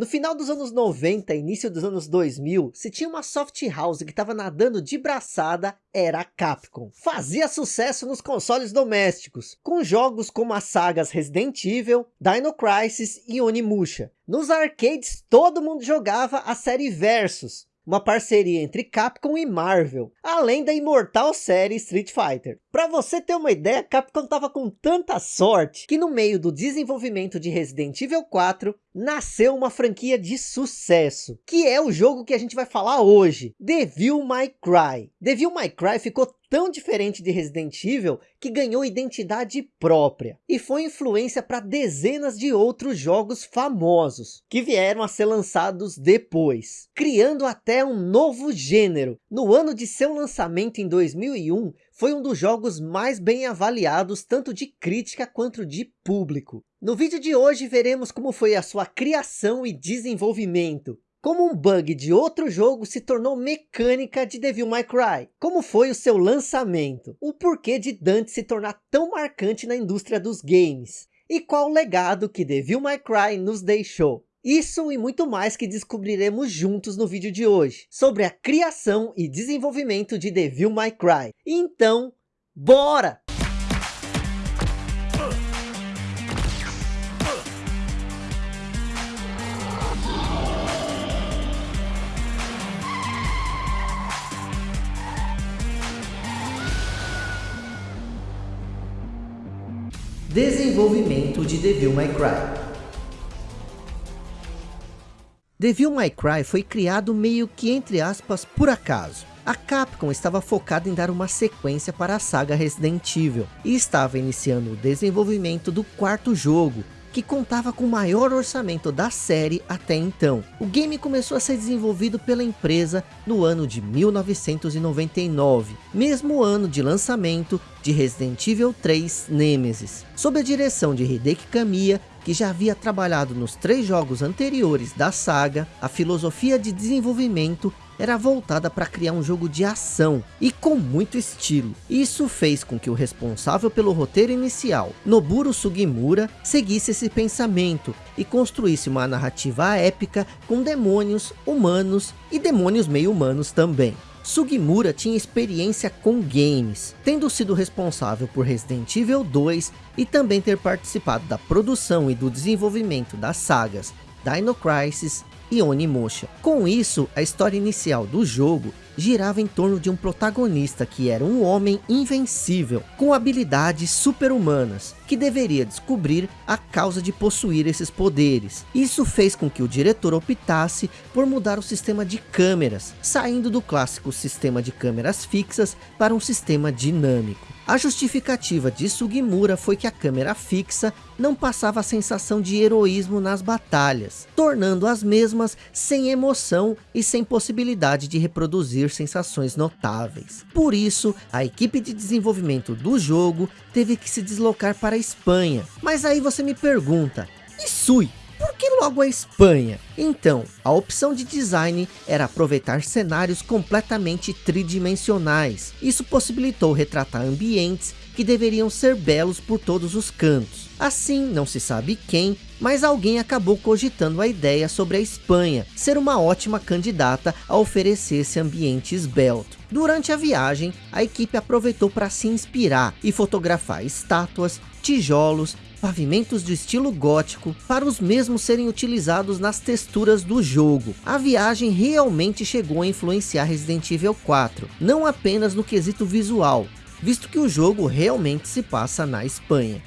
No final dos anos 90, início dos anos 2000, se tinha uma soft house que estava nadando de braçada, era a Capcom. Fazia sucesso nos consoles domésticos, com jogos como as sagas Resident Evil, Dino Crisis e Onimusha. Nos arcades, todo mundo jogava a série Versus, uma parceria entre Capcom e Marvel, além da imortal série Street Fighter. Para você ter uma ideia, Capcom estava com tanta sorte que no meio do desenvolvimento de Resident Evil 4 nasceu uma franquia de sucesso, que é o jogo que a gente vai falar hoje, Devil May Cry. Devil May Cry ficou tão diferente de Resident Evil que ganhou identidade própria e foi influência para dezenas de outros jogos famosos que vieram a ser lançados depois, criando até um novo gênero. No ano de seu lançamento em 2001, foi um dos jogos mais bem avaliados tanto de crítica quanto de público. No vídeo de hoje veremos como foi a sua criação e desenvolvimento, como um bug de outro jogo se tornou mecânica de Devil May Cry? Como foi o seu lançamento? O porquê de Dante se tornar tão marcante na indústria dos games? E qual o legado que Devil May Cry nos deixou? Isso e muito mais que descobriremos juntos no vídeo de hoje, sobre a criação e desenvolvimento de Devil May Cry. Então, bora! Desenvolvimento de Devil May Cry Devil May Cry foi criado meio que entre aspas por acaso. A Capcom estava focada em dar uma sequência para a saga Resident Evil e estava iniciando o desenvolvimento do quarto jogo, que contava com o maior orçamento da série até então. O game começou a ser desenvolvido pela empresa no ano de 1999, mesmo ano de lançamento de Resident Evil 3 Nemesis. Sob a direção de Hideki Kamiya, que já havia trabalhado nos três jogos anteriores da saga, a filosofia de desenvolvimento era voltada para criar um jogo de ação e com muito estilo. Isso fez com que o responsável pelo roteiro inicial, Noburo Sugimura, seguisse esse pensamento e construísse uma narrativa épica com demônios, humanos e demônios meio humanos também. Sugimura tinha experiência com games, tendo sido responsável por Resident Evil 2 e também ter participado da produção e do desenvolvimento das sagas Dino Crisis e Onimusha. Com isso, a história inicial do jogo girava em torno de um protagonista que era um homem invencível, com habilidades super-humanas, que deveria descobrir a causa de possuir esses poderes. Isso fez com que o diretor optasse por mudar o sistema de câmeras, saindo do clássico sistema de câmeras fixas para um sistema dinâmico. A justificativa de Sugimura foi que a câmera fixa não passava a sensação de heroísmo nas batalhas, tornando as mesmas sem emoção e sem possibilidade de reproduzir sensações notáveis. Por isso, a equipe de desenvolvimento do jogo teve que se deslocar para a Espanha. Mas aí você me pergunta, e Sui? Que logo a Espanha? Então, a opção de design era aproveitar cenários completamente tridimensionais. Isso possibilitou retratar ambientes que deveriam ser belos por todos os cantos. Assim, não se sabe quem, mas alguém acabou cogitando a ideia sobre a Espanha ser uma ótima candidata a oferecer esse ambiente esbelto. Durante a viagem, a equipe aproveitou para se inspirar e fotografar estátuas, tijolos pavimentos de estilo gótico para os mesmos serem utilizados nas texturas do jogo. A viagem realmente chegou a influenciar Resident Evil 4, não apenas no quesito visual, visto que o jogo realmente se passa na Espanha.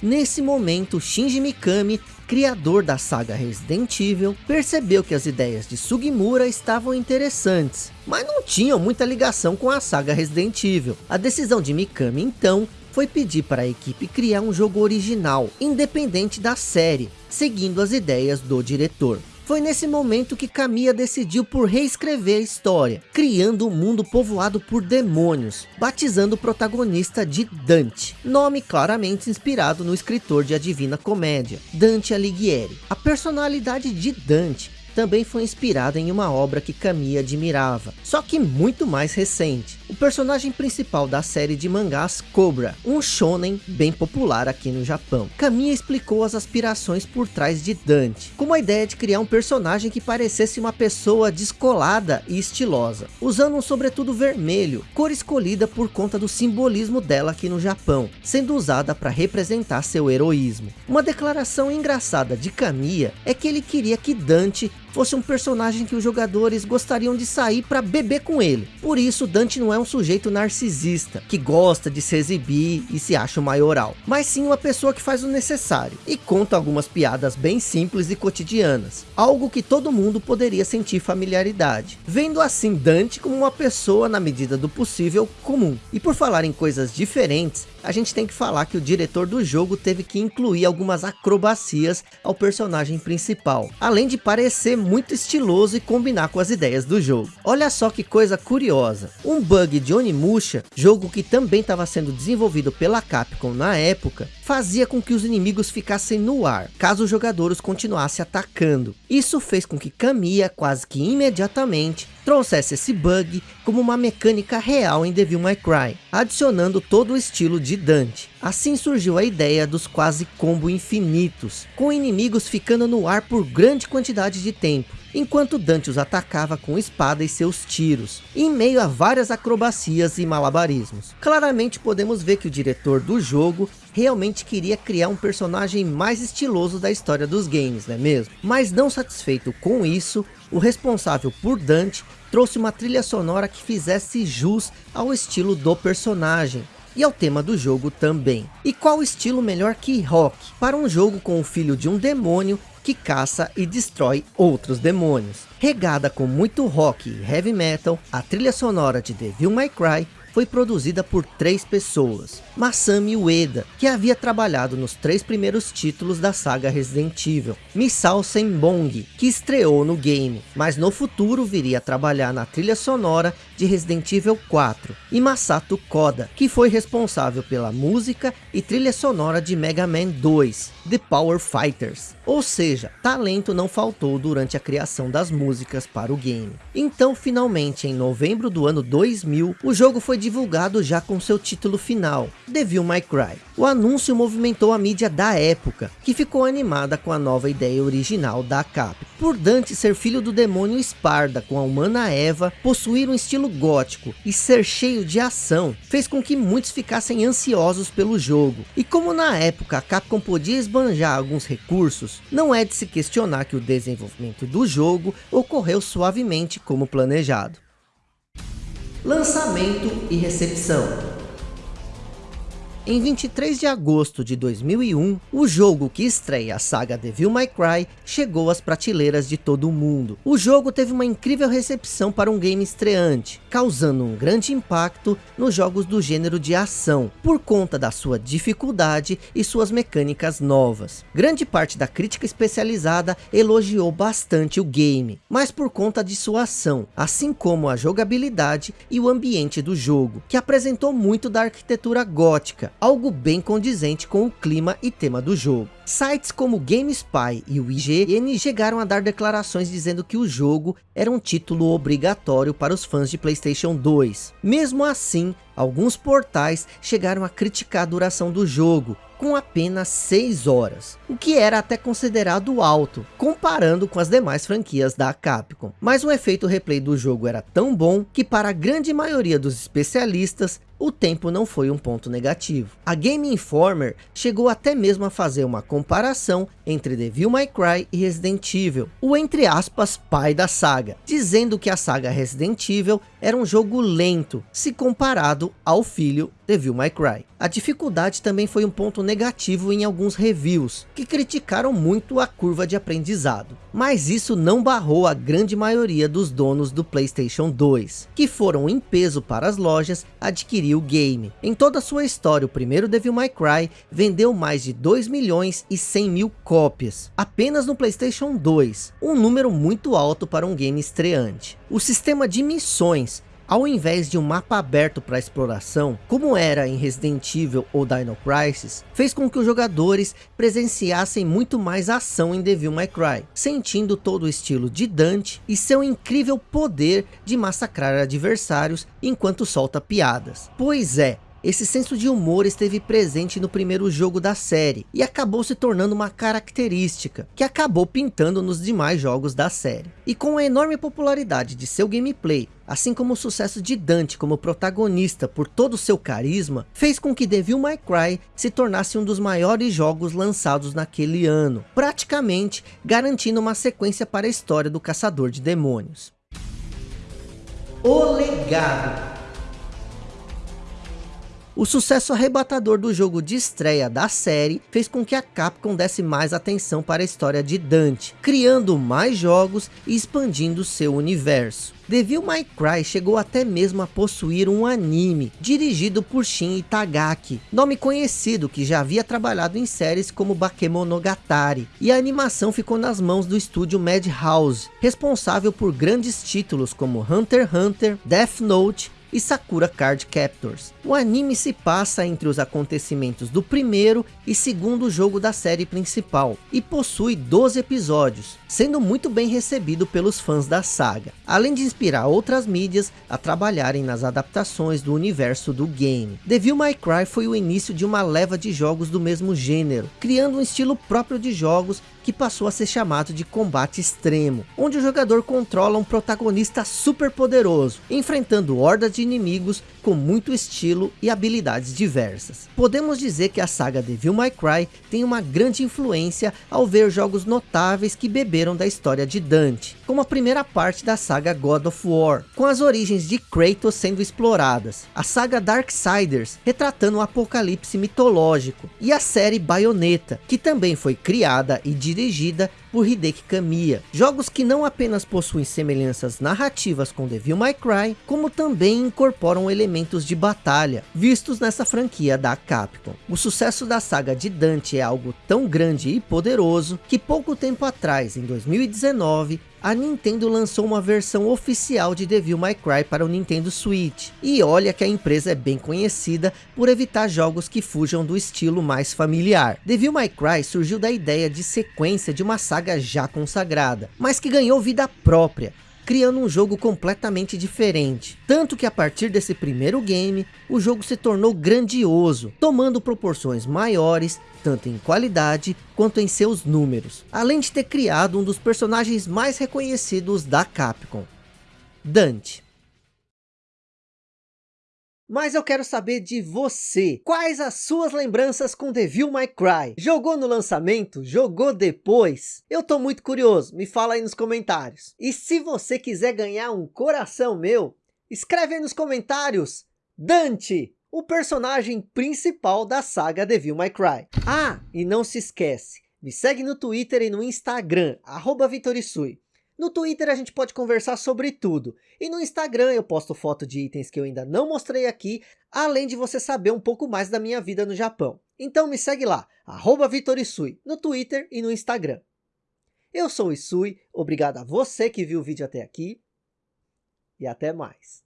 Nesse momento, Shinji Mikami, criador da saga Resident Evil, percebeu que as ideias de Sugimura estavam interessantes, mas não tinham muita ligação com a saga Resident Evil. A decisão de Mikami então foi pedir para a equipe criar um jogo original, independente da série, seguindo as ideias do diretor. Foi nesse momento que Kamiya decidiu por reescrever a história, criando um mundo povoado por demônios, batizando o protagonista de Dante, nome claramente inspirado no escritor de A Divina Comédia, Dante Alighieri. A personalidade de Dante também foi inspirada em uma obra que Kamiya admirava, só que muito mais recente. O personagem principal da série de mangás Cobra, um shonen bem popular aqui no Japão. Kamiya explicou as aspirações por trás de Dante, como a ideia de criar um personagem que parecesse uma pessoa descolada e estilosa, usando um sobretudo vermelho, cor escolhida por conta do simbolismo dela aqui no Japão, sendo usada para representar seu heroísmo. Uma declaração engraçada de Kamiya é que ele queria que Dante fosse um personagem que os jogadores gostariam de sair para beber com ele. Por isso, Dante não é um sujeito narcisista, que gosta de se exibir e se acha maioral, mas sim uma pessoa que faz o necessário, e conta algumas piadas bem simples e cotidianas, algo que todo mundo poderia sentir familiaridade, vendo assim Dante como uma pessoa na medida do possível comum. E por falar em coisas diferentes, a gente tem que falar que o diretor do jogo teve que incluir algumas acrobacias ao personagem principal, além de parecer muito estiloso e combinar com as ideias do jogo. Olha só que coisa curiosa, um bug de Onimusha, jogo que também estava sendo desenvolvido pela Capcom na época, fazia com que os inimigos ficassem no ar, caso os jogadores continuassem atacando. Isso fez com que Kamiya quase que imediatamente trouxesse esse bug como uma mecânica real em Devil May Cry, adicionando todo o estilo de Dante. Assim surgiu a ideia dos quase combo infinitos, com inimigos ficando no ar por grande quantidade de tempo, enquanto Dante os atacava com espada e seus tiros, em meio a várias acrobacias e malabarismos. Claramente podemos ver que o diretor do jogo realmente queria criar um personagem mais estiloso da história dos games, não é mesmo? Mas não satisfeito com isso, o responsável por Dante trouxe uma trilha sonora que fizesse jus ao estilo do personagem, e ao tema do jogo também. E qual estilo melhor que rock para um jogo com o filho de um demônio que caça e destrói outros demônios. Regada com muito rock e heavy metal, a trilha sonora de Devil May Cry foi produzida por três pessoas. Masami Ueda, que havia trabalhado nos três primeiros títulos da saga Resident Evil. Misao Senbong, que estreou no game, mas no futuro viria a trabalhar na trilha sonora de Resident Evil 4. E Masato Koda, que foi responsável pela música e trilha sonora de Mega Man 2, The Power Fighters. Ou seja, talento não faltou durante a criação das músicas para o game. Então, finalmente, em novembro do ano 2000, o jogo foi divulgado já com seu título final, Devil May Cry. O anúncio movimentou a mídia da época, que ficou animada com a nova ideia original da Cap. Por Dante ser filho do demônio Esparda com a humana Eva, possuir um estilo gótico e ser cheio de ação, fez com que muitos ficassem ansiosos pelo jogo. E como na época a Capcom podia esbanjar alguns recursos, não é de se questionar que o desenvolvimento do jogo ocorreu suavemente como planejado. Lançamento e recepção em 23 de agosto de 2001, o jogo que estreia a saga Devil May Cry chegou às prateleiras de todo o mundo. O jogo teve uma incrível recepção para um game estreante, causando um grande impacto nos jogos do gênero de ação, por conta da sua dificuldade e suas mecânicas novas. Grande parte da crítica especializada elogiou bastante o game, mas por conta de sua ação, assim como a jogabilidade e o ambiente do jogo, que apresentou muito da arquitetura gótica, algo bem condizente com o clima e tema do jogo. Sites como GameSpy e o IGN chegaram a dar declarações dizendo que o jogo era um título obrigatório para os fãs de Playstation 2. Mesmo assim, alguns portais chegaram a criticar a duração do jogo, com apenas 6 horas, o que era até considerado alto, comparando com as demais franquias da Capcom. Mas o efeito replay do jogo era tão bom, que para a grande maioria dos especialistas, o tempo não foi um ponto negativo. A Game Informer chegou até mesmo a fazer uma comparação entre Devil May Cry e Resident Evil, o entre aspas pai da saga, dizendo que a saga Resident Evil era um jogo lento, se comparado ao filho Devil May Cry. A dificuldade também foi um ponto negativo em alguns reviews, que criticaram muito a curva de aprendizado. Mas isso não barrou a grande maioria dos donos do Playstation 2, que foram em peso para as lojas adquirir o game. Em toda a sua história, o primeiro Devil May Cry vendeu mais de 2 milhões e 100 mil cópias, apenas no Playstation 2, um número muito alto para um game estreante. O sistema de missões Ao invés de um mapa aberto para exploração, como era em Resident Evil ou Dino Crisis, fez com que os jogadores presenciassem muito mais ação em Devil May Cry, sentindo todo o estilo de Dante e seu incrível poder de massacrar adversários enquanto solta piadas. Pois é, esse senso de humor esteve presente no primeiro jogo da série e acabou se tornando uma característica que acabou pintando nos demais jogos da série. E com a enorme popularidade de seu gameplay, assim como o sucesso de Dante como protagonista por todo o seu carisma, fez com que Devil May Cry se tornasse um dos maiores jogos lançados naquele ano, praticamente garantindo uma sequência para a história do Caçador de Demônios. O Legado o sucesso arrebatador do jogo de estreia da série fez com que a Capcom desse mais atenção para a história de Dante, criando mais jogos e expandindo seu universo. Devil May Cry chegou até mesmo a possuir um anime, dirigido por Shin Itagaki, nome conhecido que já havia trabalhado em séries como Bakemonogatari, e a animação ficou nas mãos do estúdio Madhouse, responsável por grandes títulos como Hunter x Hunter, Death Note e Sakura Card Captors. O anime se passa entre os acontecimentos do primeiro e segundo jogo da série principal, e possui 12 episódios, sendo muito bem recebido pelos fãs da saga, além de inspirar outras mídias a trabalharem nas adaptações do universo do game. Devil May Cry foi o início de uma leva de jogos do mesmo gênero, criando um estilo próprio de jogos que passou a ser chamado de combate extremo, onde o jogador controla um protagonista super poderoso, enfrentando hordas de inimigos com muito estilo e habilidades diversas. Podemos dizer que a saga Devil May Cry tem uma grande influência ao ver jogos notáveis que beberam da história de Dante, como a primeira parte da saga God of War, com as origens de Kratos sendo exploradas, a saga Darksiders, retratando o apocalipse mitológico, e a série Bayonetta, que também foi criada e dirigida dirigida por Hideki Kamiya. Jogos que não apenas possuem semelhanças narrativas com Devil May Cry, como também incorporam elementos de batalha, vistos nessa franquia da Capcom. O sucesso da saga de Dante é algo tão grande e poderoso, que pouco tempo atrás, em 2019, a Nintendo lançou uma versão oficial de Devil May Cry para o Nintendo Switch. E olha que a empresa é bem conhecida por evitar jogos que fujam do estilo mais familiar. Devil May Cry surgiu da ideia de sequência de uma saga já consagrada, mas que ganhou vida própria criando um jogo completamente diferente. Tanto que a partir desse primeiro game, o jogo se tornou grandioso, tomando proporções maiores, tanto em qualidade quanto em seus números. Além de ter criado um dos personagens mais reconhecidos da Capcom, Dante. Mas eu quero saber de você. Quais as suas lembranças com Devil May Cry? Jogou no lançamento? Jogou depois? Eu tô muito curioso. Me fala aí nos comentários. E se você quiser ganhar um coração meu, escreve aí nos comentários. Dante, o personagem principal da saga Devil May Cry. Ah, e não se esquece. Me segue no Twitter e no Instagram, arroba Vitorisui. No Twitter a gente pode conversar sobre tudo. E no Instagram eu posto foto de itens que eu ainda não mostrei aqui, além de você saber um pouco mais da minha vida no Japão. Então me segue lá, Vitorisui, no Twitter e no Instagram. Eu sou o Isui, obrigado a você que viu o vídeo até aqui, e até mais.